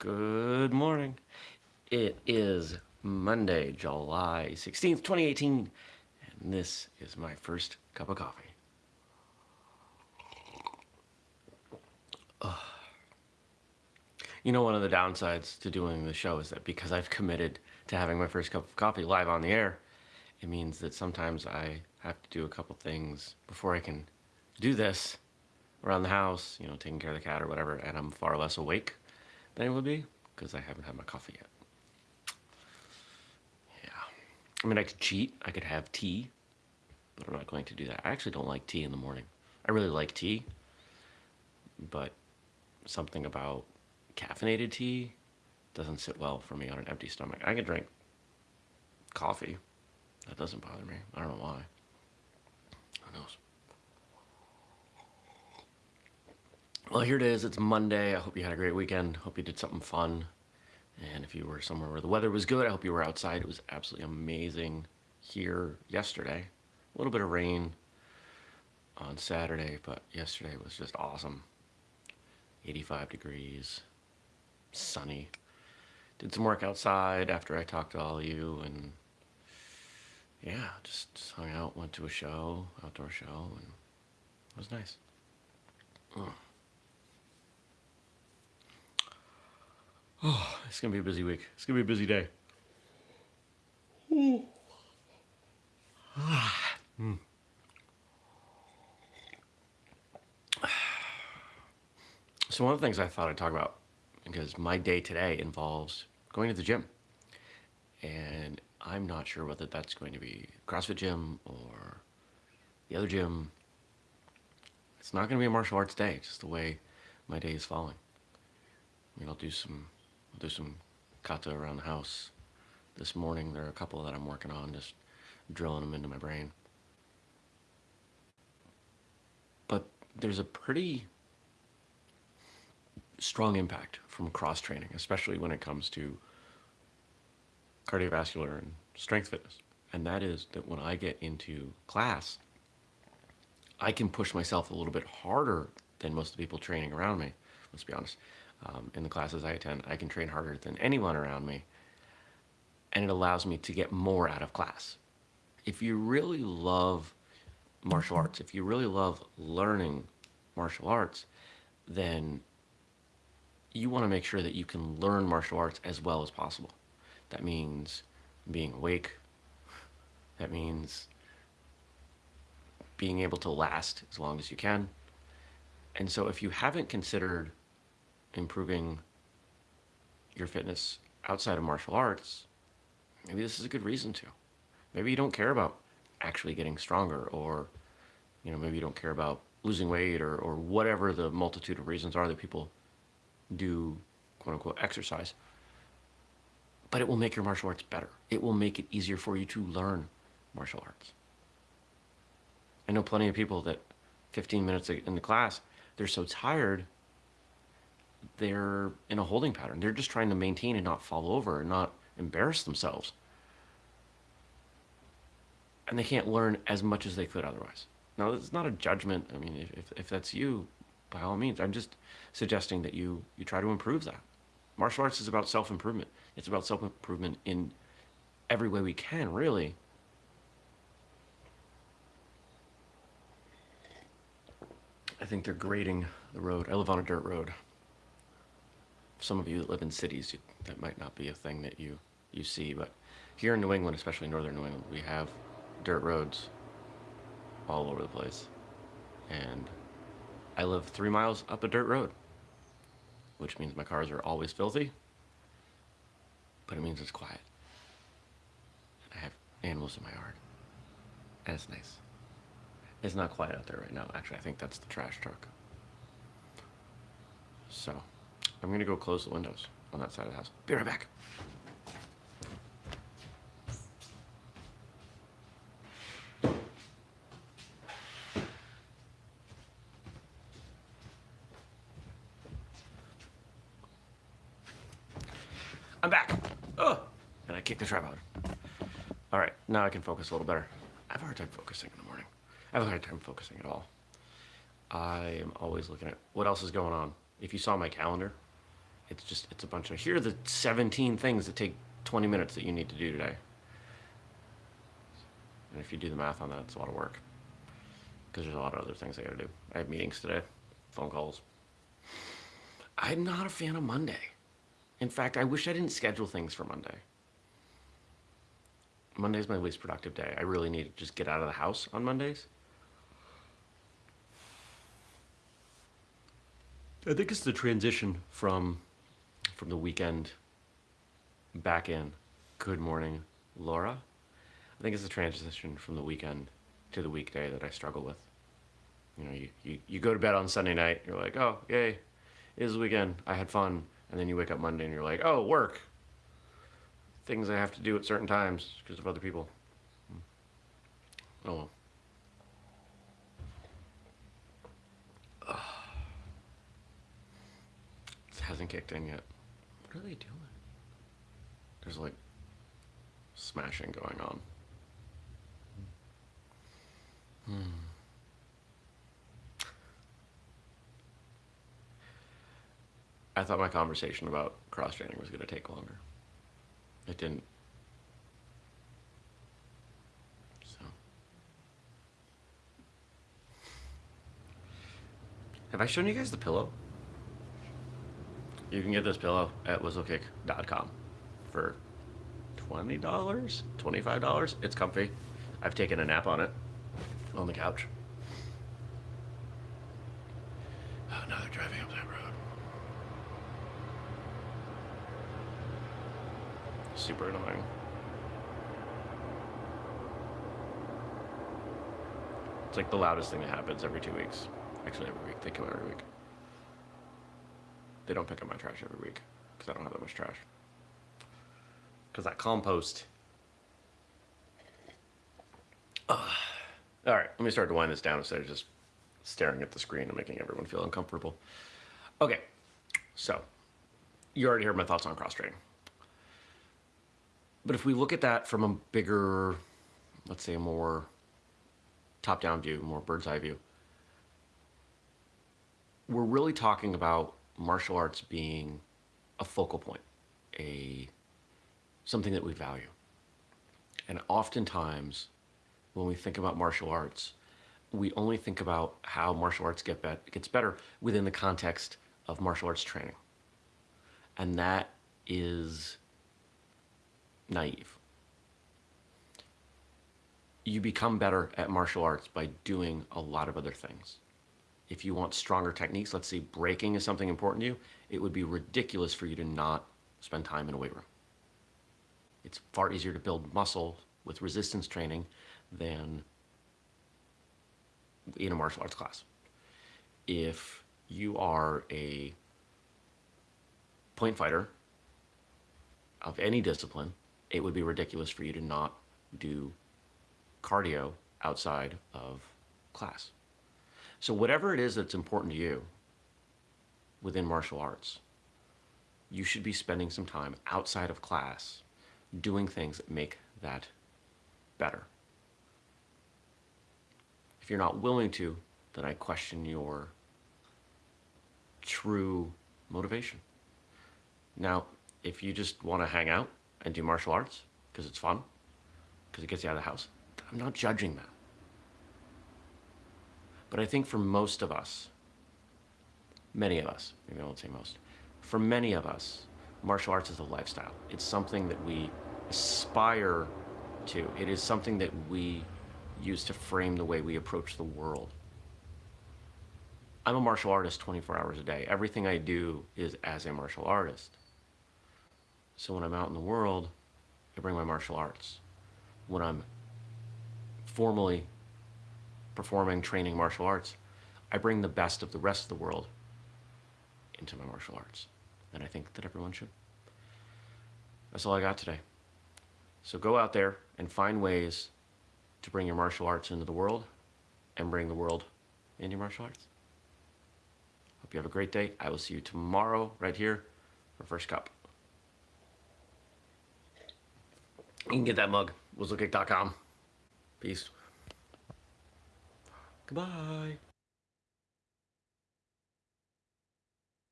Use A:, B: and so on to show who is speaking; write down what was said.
A: Good morning. It is Monday, July 16th, 2018, and this is my first cup of coffee. Ugh. You know, one of the downsides to doing the show is that because I've committed to having my first cup of coffee live on the air, it means that sometimes I have to do a couple things before I can do this around the house, you know, taking care of the cat or whatever, and I'm far less awake I would be because I haven't had my coffee yet. Yeah. I mean, I could cheat. I could have tea, but I'm not going to do that. I actually don't like tea in the morning. I really like tea, but something about caffeinated tea doesn't sit well for me on an empty stomach. I can drink coffee. That doesn't bother me. I don't know why. Who knows? Well, here it is. It's Monday. I hope you had a great weekend. Hope you did something fun. And if you were somewhere where the weather was good, I hope you were outside. It was absolutely amazing here yesterday. A little bit of rain on Saturday, but yesterday was just awesome. 85 degrees, sunny. Did some work outside after I talked to all of you and yeah, just hung out, went to a show, outdoor show, and it was nice. Mm. Oh, it's gonna be a busy week. It's gonna be a busy day. mm. So one of the things I thought I'd talk about, because my day today involves going to the gym. And I'm not sure whether that's going to be CrossFit gym or the other gym. It's not going to be a martial arts day, just the way my day is falling. I mean, I'll do some do some kata around the house. This morning there are a couple that I'm working on, just drilling them into my brain. But there's a pretty strong impact from cross training, especially when it comes to cardiovascular and strength fitness. And that is that when I get into class, I can push myself a little bit harder than most of the people training around me, let's be honest um, in the classes I attend, I can train harder than anyone around me. And it allows me to get more out of class. If you really love martial arts, if you really love learning martial arts, then you want to make sure that you can learn martial arts as well as possible. That means being awake. That means being able to last as long as you can. And so if you haven't considered improving your fitness outside of martial arts, maybe this is a good reason to. Maybe you don't care about actually getting stronger or, you know, maybe you don't care about losing weight or, or whatever the multitude of reasons are that people do quote unquote exercise. But it will make your martial arts better. It will make it easier for you to learn martial arts. I know plenty of people that 15 minutes in the class, they're so tired they're in a holding pattern. They're just trying to maintain and not fall over and not embarrass themselves. And they can't learn as much as they could otherwise. Now, it's not a judgment. I mean, if, if that's you, by all means, I'm just suggesting that you, you try to improve that. Martial arts is about self-improvement. It's about self-improvement in every way we can, really. I think they're grading the road. I live on a dirt road some of you that live in cities, that might not be a thing that you, you see, but here in New England, especially northern New England, we have dirt roads all over the place. And I live three miles up a dirt road, which means my cars are always filthy, but it means it's quiet. I have animals in my yard, and it's nice. It's not quiet out there right now. Actually, I think that's the trash truck. So, I'm gonna go close the windows on that side of the house. Be right back. I'm back. Oh, and I kicked the tripod. All right, now I can focus a little better. I have a hard time focusing in the morning. I have a hard time focusing at all. I am always looking at what else is going on. If you saw my calendar, It's just, it's a bunch of, here are the 17 things that take 20 minutes that you need to do today. And if you do the math on that, it's a lot of work. Because there's a lot of other things I gotta do. I have meetings today, phone calls. I'm not a fan of Monday. In fact, I wish I didn't schedule things for Monday. Monday's my least productive day. I really need to just get out of the house on Mondays. I think it's the transition from from the weekend back in. Good morning, Laura. I think it's the transition from the weekend to the weekday that I struggle with. You know, you, you, you go to bed on Sunday night, you're like, oh, yay, it is the weekend, I had fun. And then you wake up Monday and you're like, oh, work. Things I have to do at certain times because of other people. Hmm. Oh well. Hasn't kicked in yet. What are they doing? There's like smashing going on. Hmm. I thought my conversation about cross training was going to take longer. It didn't. So. Have I shown you guys the pillow? You can get this pillow at whistlekick.com for $20, $25. It's comfy. I've taken a nap on it on the couch. Oh, now they're driving up that road. Super annoying. It's like the loudest thing that happens every two weeks. Actually, every week. They come every week. They don't pick up my trash every week because I don't have that much trash. Because that compost. Ugh. All right, let me start to wind this down instead of just staring at the screen and making everyone feel uncomfortable. Okay, so you already heard my thoughts on cross training. But if we look at that from a bigger, let's say a more top down view, more bird's eye view, we're really talking about martial arts being a focal point, a something that we value. And oftentimes when we think about martial arts, we only think about how martial arts get bet gets better within the context of martial arts training. And that is naive. You become better at martial arts by doing a lot of other things. If you want stronger techniques, let's say breaking is something important to you, it would be ridiculous for you to not spend time in a weight room. It's far easier to build muscle with resistance training than in a martial arts class. If you are a point fighter of any discipline, it would be ridiculous for you to not do cardio outside of class. So whatever it is that's important to you within martial arts, you should be spending some time outside of class doing things that make that better If you're not willing to, then I question your true motivation. Now, if you just want to hang out and do martial arts because it's fun, because it gets you out of the house, I'm not judging that. But I think for most of us, many of us, maybe I won't say most, for many of us, martial arts is a lifestyle. It's something that we aspire to. It is something that we use to frame the way we approach the world. I'm a martial artist 24 hours a day. Everything I do is as a martial artist. So when I'm out in the world, I bring my martial arts. When I'm formally performing, training martial arts, I bring the best of the rest of the world into my martial arts. And I think that everyone should. That's all I got today. So go out there and find ways to bring your martial arts into the world and bring the world into your martial arts. Hope you have a great day. I will see you tomorrow right here for First Cup. You can get that mug, whistlekick.com. Peace. Goodbye.